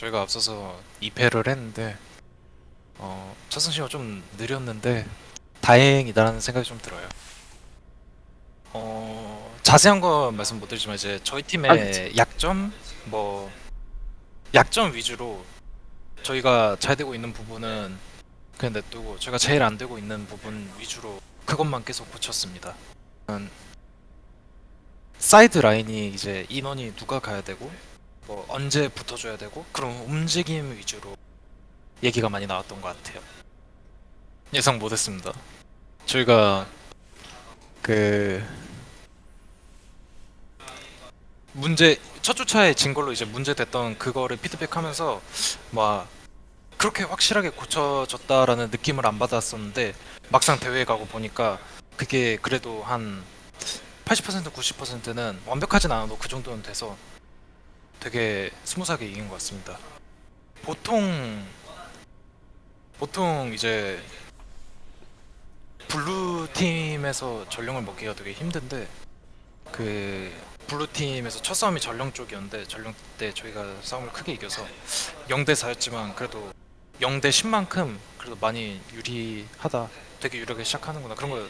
저희가 앞서서 2패를 했는데 어, 첫 승시가 좀 느렸는데 다행이다라는 생각이 좀 들어요. 어, 자세한 건 말씀 못 드리지만 이제 저희 아, 팀의 그치. 약점 뭐 약점 위주로 저희가 잘 되고 있는 부분은 그냥 냅두고 저희가 제일 안 되고 있는 부분 위주로 그것만 계속 고쳤습니다. 음, 사이드 라인이 이제 인원이 누가 가야 되고 뭐 언제 붙어줘야 되고 그런 움직임 위주로 얘기가 많이 나왔던 것 같아요. 예상 못했습니다. 저희가 그 문제 첫 주차에 진 걸로 이제 문제 됐던 그거를 피드백하면서 막 그렇게 확실하게 고쳐졌다라는 느낌을 안 받았었는데 막상 대회에 가고 보니까 그게 그래도 한 80% 90%는 완벽하진 않아도 그 정도는 돼서 되게 smooth하게 이긴 것 같습니다. 보통 보통 이제 blue team에서 전령을 먹기가 되게 힘든데 그 blue team에서 첫 싸움이 전령 쪽이었는데 전령 때 저희가 싸움을 크게 이겨서 0대 4였지만 그래도 0대 10만큼 그래도 많이 유리하다. 되게 유리하게 시작하는구나 그런 걸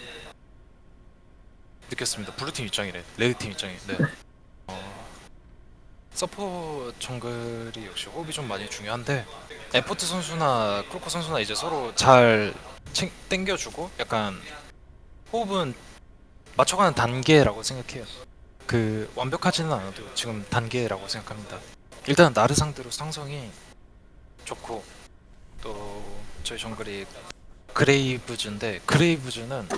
느꼈습니다. blue 팀 입장이래. red 팀 입장이. 네. 어, 서포 정글이 역시 호흡이 좀 많이 중요한데 에포트 선수나 크로커 선수나 이제 서로 잘 챙, 땡겨주고 약간 호흡은 맞춰가는 단계라고 생각해요. 그 완벽하지는 않아도 지금 단계라고 생각합니다. 일단 나르 상대로 상성이 좋고 또 저희 정글이 그레이브즈인데 그레이브즈는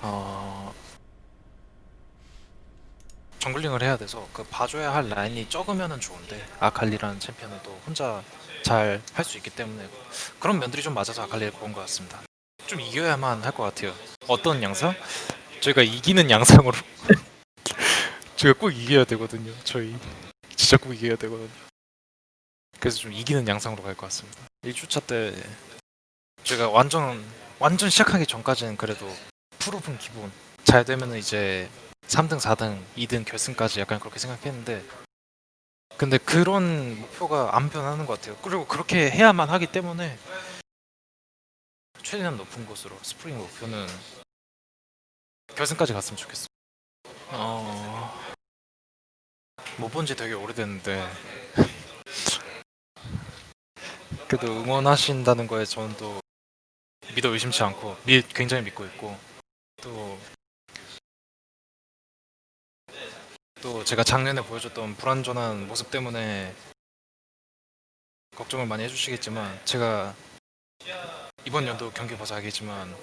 어 정글링을 해야 돼서 그 봐줘야 할 라인이 적으면은 좋은데 아칼리라는 챔피언은 또 혼자 잘 할 수 있기 때문에 그런 면들이 좀 맞아서 아칼리를 고른 것 같습니다. 좀 이겨야만 할 것 같아요. 어떤 양상? 저희가 이기는 양상으로 저희가 꼭 이겨야 되거든요. 저희 진짜 꼭 이겨야 되거든요. 그래서 좀 이기는 양상으로 갈 것 같습니다. 1주차 때 제가 완전 완전 시작하기 전까지는 그래도 프로분 기본 잘 되면은 이제 3등, 4등, 2등 결승까지 약간 그렇게 생각했는데 근데 그런 목표가 안 변하는 것 같아요. 그리고 그렇게 해야만 하기 때문에 최대한 높은 곳으로 스프링 목표는 결승까지 갔으면 좋겠어. 어... 못본 지 되게 오래됐는데 그래도 응원하신다는 거에 저는 또 믿어 의심치 않고 미, 굉장히 믿고 있고 또 또 제가 작년에 보여줬던 불완전한 모습 때문에 걱정을 많이 해주시겠지만 제가 이번 연도 경기 봐서 알겠지만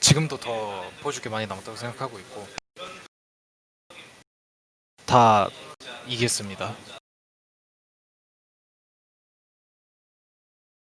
지금도 더 보여줄 게 많이 남았다고 생각하고 있고 다 이겼습니다.